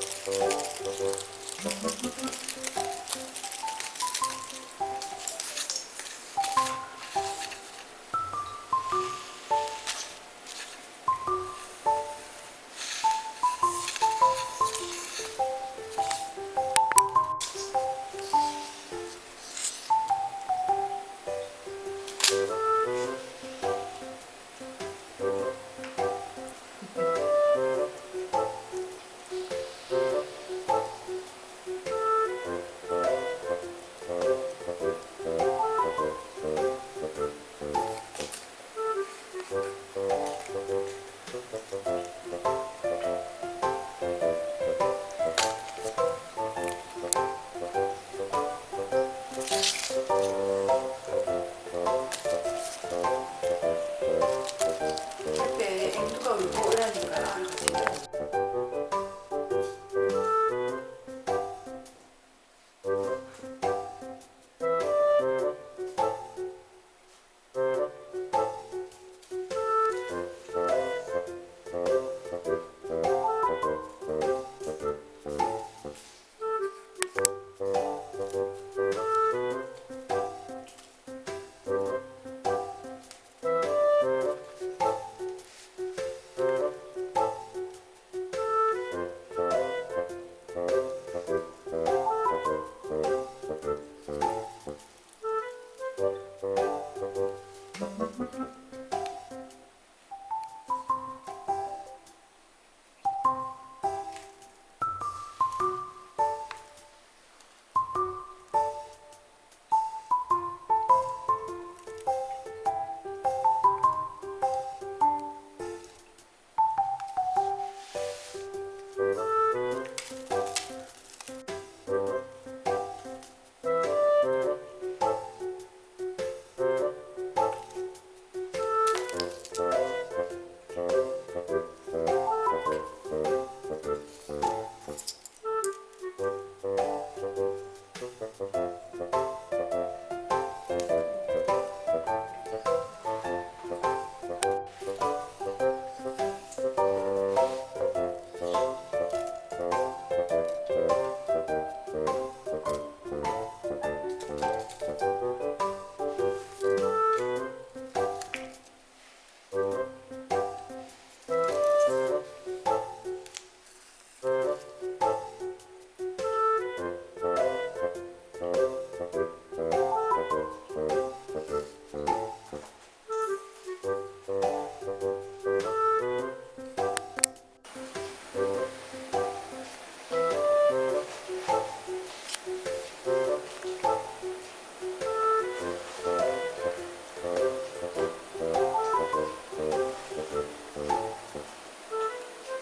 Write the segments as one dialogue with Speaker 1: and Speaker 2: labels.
Speaker 1: Thank you. Hallelujah.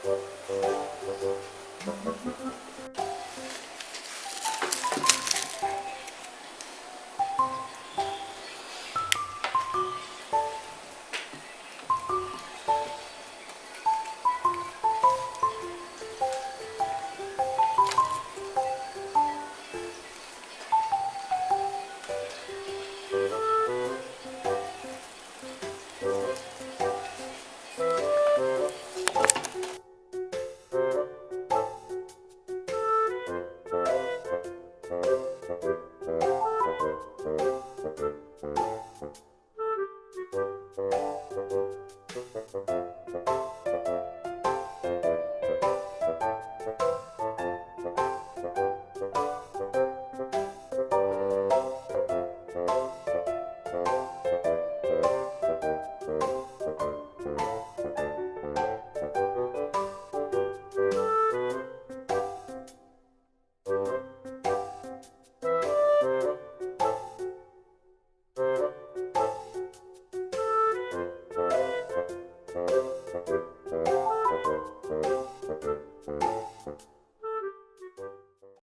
Speaker 1: Thank you. Thank you.